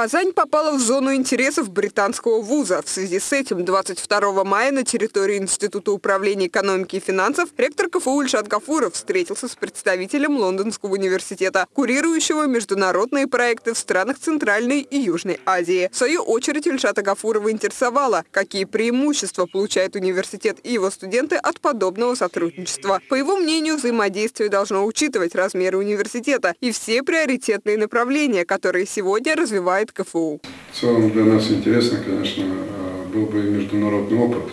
Казань попала в зону интересов британского вуза. В связи с этим 22 мая на территории Института управления экономики и финансов ректор КФУ Ильшат Гафуров встретился с представителем Лондонского университета, курирующего международные проекты в странах Центральной и Южной Азии. В свою очередь Ильшата Гафурова интересовало, какие преимущества получает университет и его студенты от подобного сотрудничества. По его мнению, взаимодействие должно учитывать размеры университета и все приоритетные направления, которые сегодня развивает КФУ. В целом для нас интересно, конечно, э, был бы международный опыт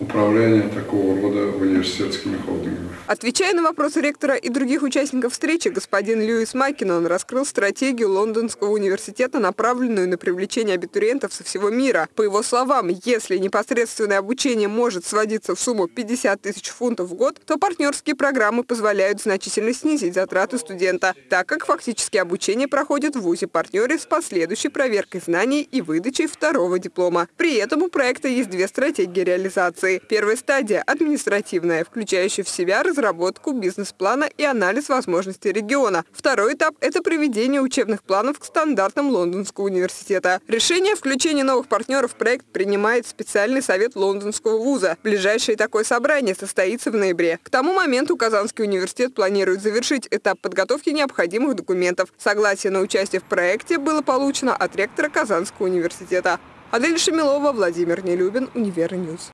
управления такого рода университетскими холдингами. Отвечая на вопросы ректора и других участников встречи, господин Льюис Маккинон раскрыл стратегию Лондонского университета, направленную на привлечение абитуриентов со всего мира. По его словам, если непосредственное обучение может сводиться в сумму 50 тысяч фунтов в год, то партнерские программы позволяют значительно снизить затраты студента, так как фактически обучение проходит в ВУЗе-партнере с последующей проверкой знаний и выдачей второго диплома. При этом у проекта есть две стратегии реализации. Первая стадия – административная, включающая в себя разработку бизнес-плана и анализ возможностей региона. Второй этап – это приведение учебных планов к стандартам Лондонского университета. Решение о включении новых партнеров в проект принимает специальный совет Лондонского вуза. Ближайшее такое собрание состоится в ноябре. К тому моменту Казанский университет планирует завершить этап подготовки необходимых документов. Согласие на участие в проекте было получено от ректора Казанского университета. Адель Шамилова, Владимир Нелюбин, Univer News.